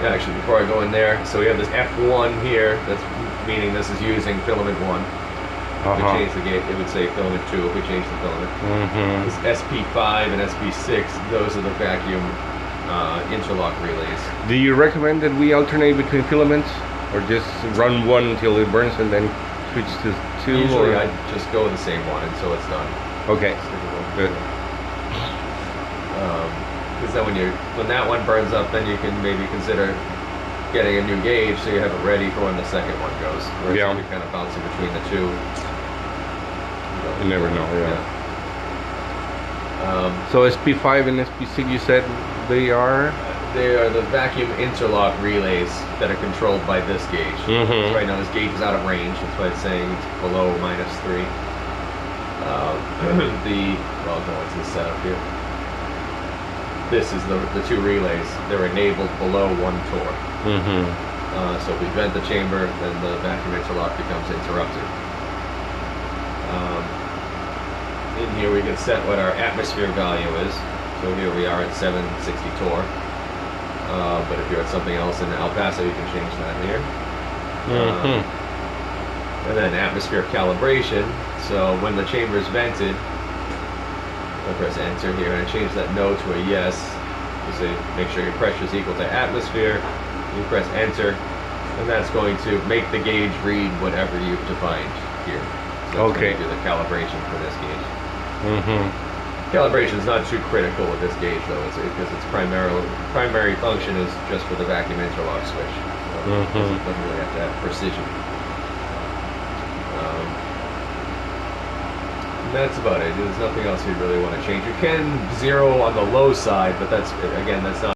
Yeah, actually, before I go in there, so we have this F1 here. That's meaning this is using filament one. If we Uh-huh. change the gate, it would say filament two if we change the filament. Mm-hmm. This SP5 and SP6, those are the vacuum uh, interlock relays. Do you recommend that we alternate between filaments, or just run one until it burns and then switch to two? Usually, or? I just go with the same one until it's done. Okay. Good. Because then when you when that one burns up, then you can maybe consider getting a new gauge so you have it ready for when the second one goes. Whereas Yeah. you're kind of bouncing between the two. You never know, yeah. Um, So SP5 and SP6, you said they are. they are the vacuum interlock relays that are controlled by this gauge. Mhm. Right now this gauge is out of range. That's why it's saying it's below minus three. Uh, the well, no, it's this setup here. This is the the two relays. They're enabled below one torr. Mm-hmm. Uh, so if we vent the chamber, then the vacuum interlock becomes interrupted. Um, in here we can set what our atmosphere value is. So here we are at 760 torr. Uh, but if you're at something else in El Paso, you can change that here. Mm-hmm. And then atmosphere calibration. So when the chamber is vented, I press enter here and I change that no to a yes. You say make sure your pressure is equal to atmosphere. You press enter, and that's going to make the gauge read whatever you've defined here. So Okay. Do the calibration for this gauge. Mm-hmm. Calibration is not too critical with this gauge though, it's, because its primary primary function is just for the vacuum interlock switch. So it Mhm. doesn't, doesn't really have to have precision. Um, that's about it. There's nothing else you really want to change. You can zero on the low side, but that's again that's not